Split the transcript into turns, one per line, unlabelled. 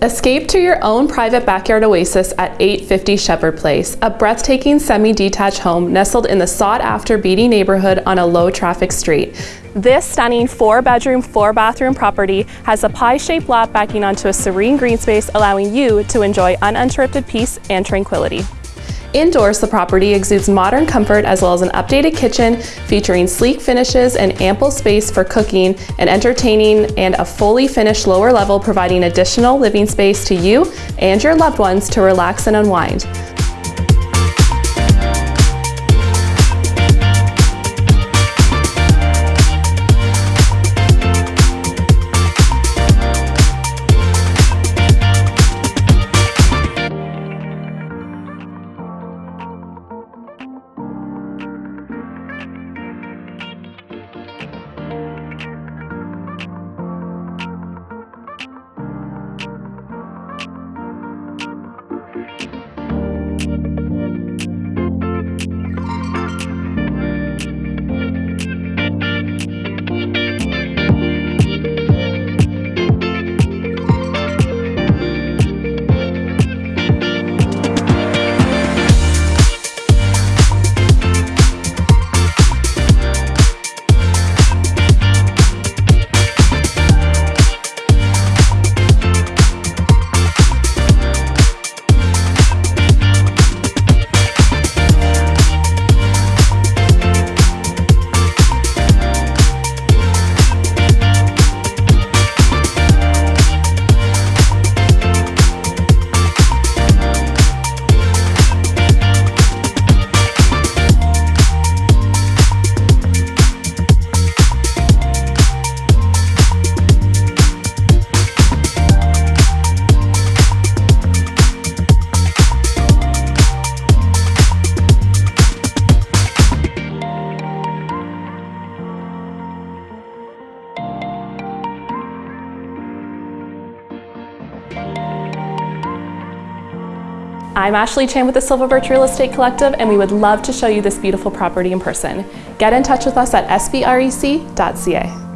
Escape to your own private backyard oasis at 850 Shepherd Place, a breathtaking semi-detached home nestled in the sought-after Beatty neighborhood on a low-traffic street. This stunning four-bedroom, four-bathroom property has a pie-shaped lot backing onto a serene green space, allowing you to enjoy uninterrupted peace and tranquility. Indoors, the property exudes modern comfort as well as an updated kitchen featuring sleek finishes and ample space for cooking and entertaining and a fully finished lower level providing additional living space to you and your loved ones to relax and unwind. I'm Ashley Chan with the Silver Birch Real Estate Collective and we would love to show you this beautiful property in person. Get in touch with us at sbrec.ca.